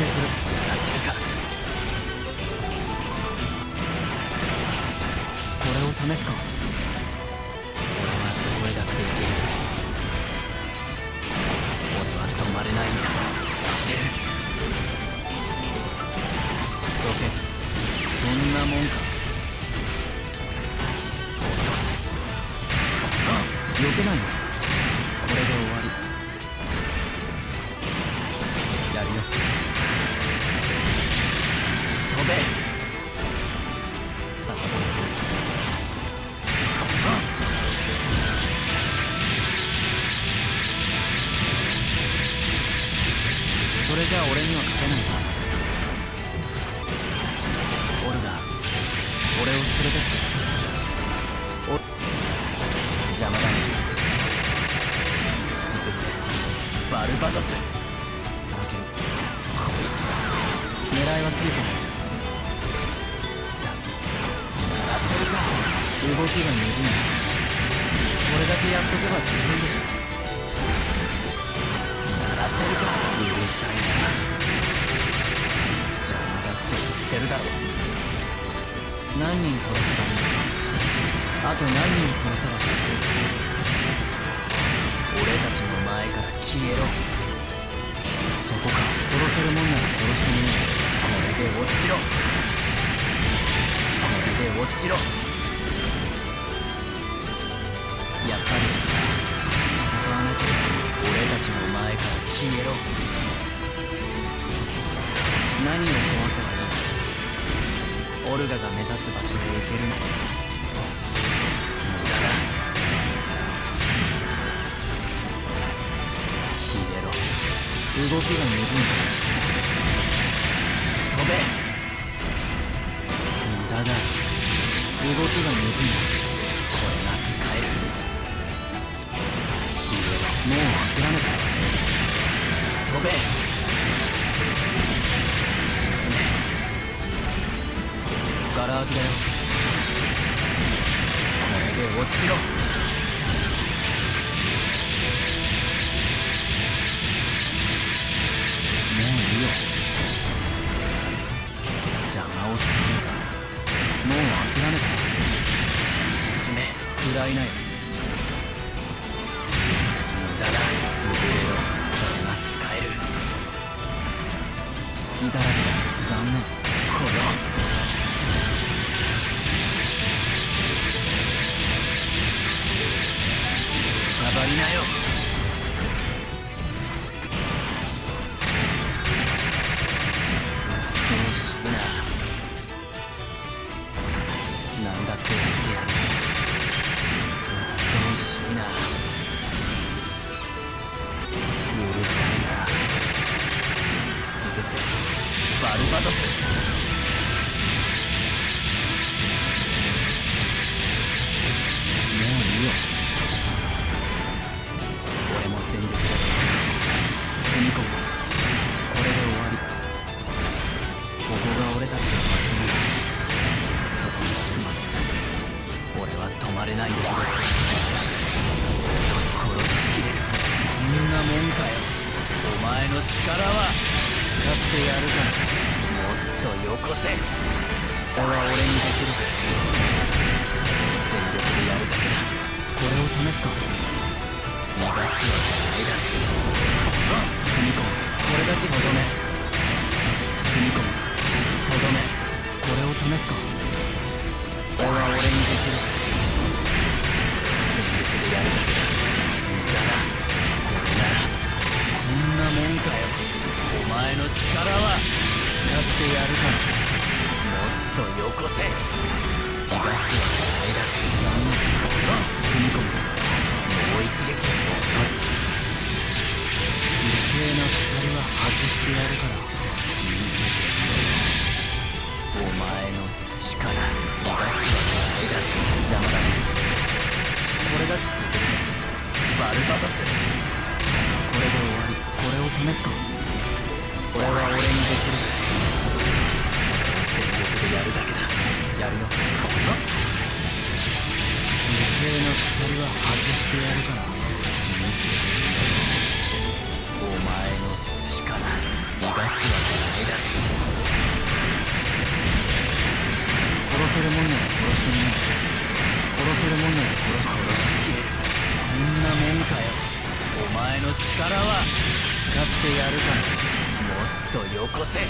牽制する。やらせるか。これを試すか。俺はどこへだって行ける。俺は止まれないんだ。待ってる。どけそんなもんかじゃあ俺には勝てない。なオルガ俺を連れてって。お邪魔だね。潰せバルバトス。だけどこいつ狙いはついてない。だやらせるか。動きが鈍いなこれだけやっとけば十分でしょ。と何人殺せばそこをつける俺たちの前から消えろ。そこか殺せるもんなら殺してみよこれで落ちろ。これで落ちろ。やっぱり戦わなきゃ俺たちの前から消えろ。何を壊せばいい？オルガが目指す場所へ行けるの？無動きが鈍い。飛べ無駄だ動きが鈍い。これが使える消えろもう諦めた飛べ沈めガラ空きだよこれで落ちろめ食らいなよ無駄だ。潰れろこれが使える。隙だらけだ。残念。この。くたばりなよ。うっとうしいな。バルバトスもういいよ。俺も全力です踏み込むこれで終わり。ここが俺たちの場所なんだそこに着くまで。俺は止まれないんです殺しきれる。こんなもんかよ。お前の力は。ってやるからもっとよこせ。俺は俺にできる。全力でやるだけだ。これを試すか。逃がすわけないだろからもっとよこせ。逃がすわけないだ残念踏み込むもう一撃で遅い余計な鎖は外してやるから見せてお前の力逃がすわけないだ邪魔だねこれだけ潰せバルバトスこれで終わりこれを試すかこれは俺にできるやるだけだ。やるよ。こよ。余計な鎖は外してやるから。見せてみろお前の力逃がすわけないだろ。殺せるもんなら殺してみな殺せるもんなら殺し殺しきれる。こんなもんかよ。お前の力は使ってやるから。もっとよこせ。